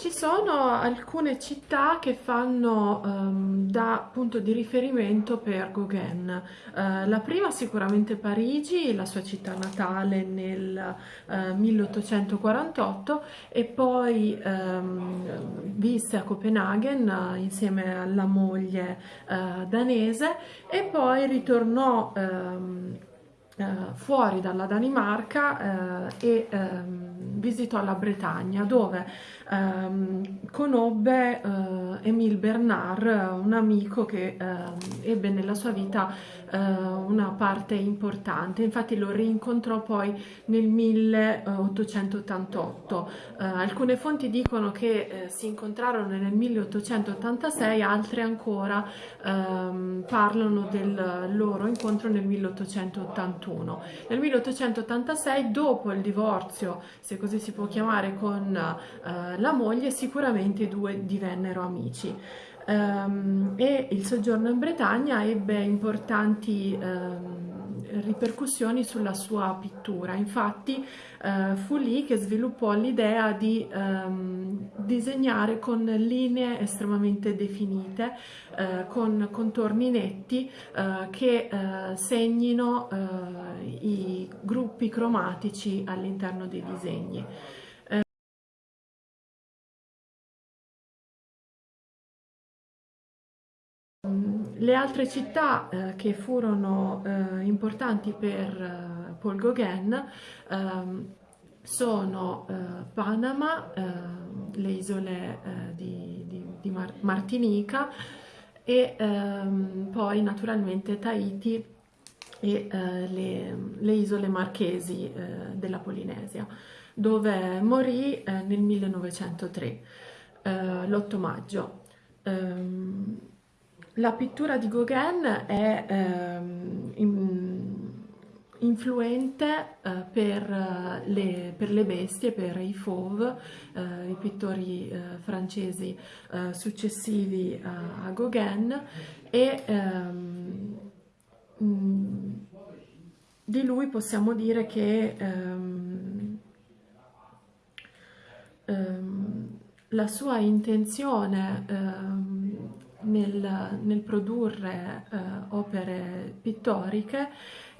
Ci sono alcune città che fanno um, da punto di riferimento per Gauguin. Uh, la prima sicuramente Parigi, la sua città natale nel uh, 1848 e poi um, visse a Copenaghen uh, insieme alla moglie danese e poi ritornò um, fuori dalla Danimarca e visitò la Bretagna dove ehm, conobbe eh, Émile Bernard, un amico che eh, ebbe nella sua vita eh, una parte importante, infatti lo rincontrò poi nel 1888. Eh, alcune fonti dicono che eh, si incontrarono nel 1886, altre ancora ehm, parlano del loro incontro nel 1881. Nel 1886, dopo il divorzio, se così si può chiamare, con eh, la moglie, sicuramente i due divennero amici. Um, e il soggiorno in Bretagna ebbe importanti um, ripercussioni sulla sua pittura. Infatti uh, fu lì che sviluppò l'idea di um, disegnare con linee estremamente definite, uh, con contorni netti uh, che segnino i gruppi cromatici all'interno dei disegni. Le altre città eh, che furono eh, importanti per eh, Paul Gauguin ehm, sono eh, Panama, eh, le isole eh, di, di, di Mar Martinica e ehm, poi naturalmente Tahiti e le, le, isole marchesi della Polinesia, dove morì nel 1903, l'8 maggio. Um, la pittura di Gauguin è ehm, in, influente eh, per, eh, le, per, le, bestie, per i fauve, eh, i pittori eh, francesi eh, successivi a, a, Gauguin e ehm, di lui possiamo dire che ehm, ehm la sua intenzione ehm, nel, nel produrre eh, opere pittoriche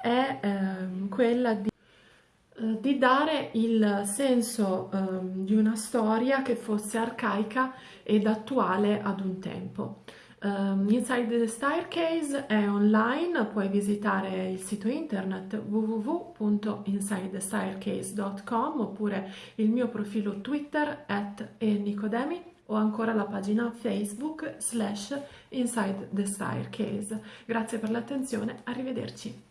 è eh, quella di, eh, di, dare il senso ehm, di una storia che fosse arcaica ed attuale ad un tempo. Um, Inside the Staircase è online, puoi visitare il sito internet www.insidethestaircase.com oppure il mio profilo Twitter at enicodemi o ancora la pagina Facebook slash Inside the Staircase. Grazie per l'attenzione, arrivederci.